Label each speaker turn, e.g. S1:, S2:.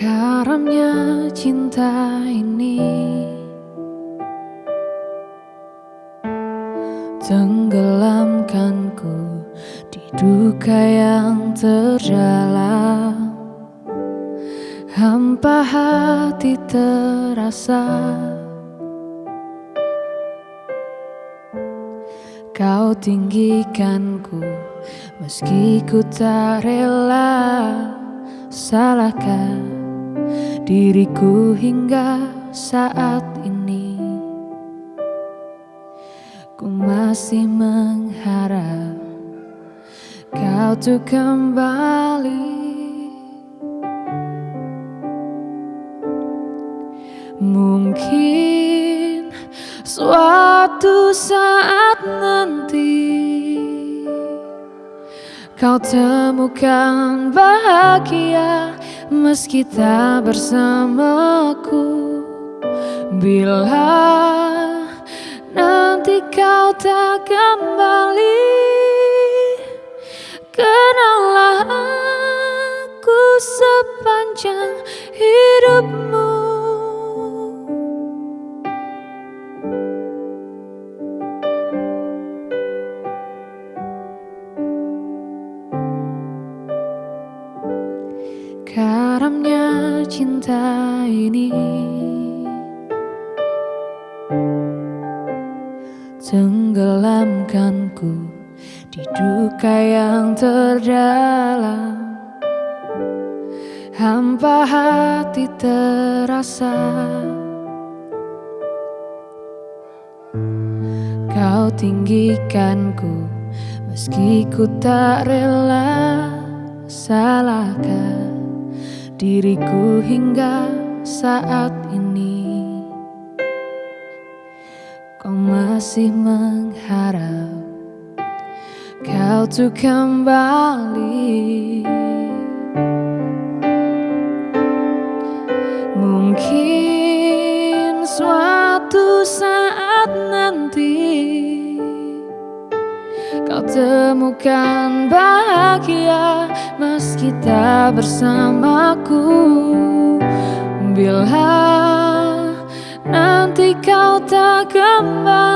S1: Karamnya cinta ini. Tenggelamkanku di duka yang terdalam. Hampa hati terasa. Kau tinggikanku meski ku tak rela. Salahkah diriku hingga saat ini. Ku masih mengharap kau tuh kembali. Mungkin suatu saat nanti Kau temukan bahagia meski tak bersamaku. Bila nanti kau tak kembali Karamnya cinta ini Tenggelamkanku di duka yang terdalam. Hampa hati terasa Kau tinggikanku meski ku tak rela Salahkah diriku hingga saat ini. Kau masih mengharap kau tuh kembali Kau temukan bahagia meski tak bersamaku. Bila nanti kau tak kembali